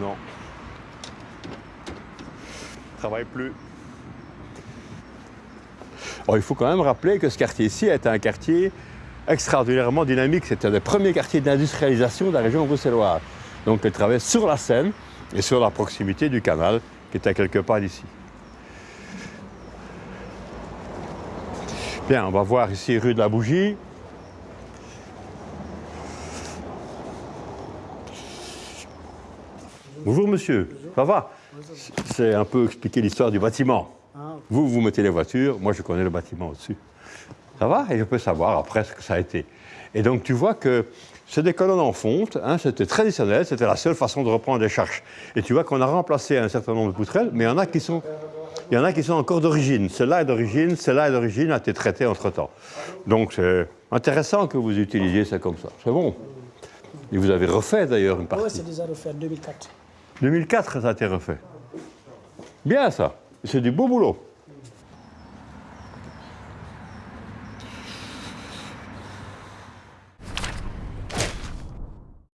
Non. Travaille plus. Oh, il faut quand même rappeler que ce quartier-ci est un quartier extraordinairement dynamique. C'était un des premiers quartiers d'industrialisation de la région bruxelloise. Donc, il travaillait sur la Seine et sur la proximité du canal qui était quelque part ici. Bien, on va voir ici rue de la Bougie. Bonjour monsieur, ça va C'est un peu expliquer l'histoire du bâtiment. Vous, vous mettez les voitures, moi je connais le bâtiment au-dessus. Ça va Et je peux savoir après ce que ça a été. Et donc tu vois que c'est des colonnes en fonte, hein, c'était traditionnel, c'était la seule façon de reprendre des charges. Et tu vois qu'on a remplacé un certain nombre de poutrelles, mais il y en a qui sont, il y en a qui sont encore d'origine. Celle-là est d'origine, celle-là est d'origine, a été traitée entre-temps. Donc c'est intéressant que vous utilisiez ça comme ça. C'est bon. Et vous avez refait d'ailleurs une partie. Oui, c'est déjà refait en 2004. 2004, ça a été refait. Bien ça. C'est du beau boulot.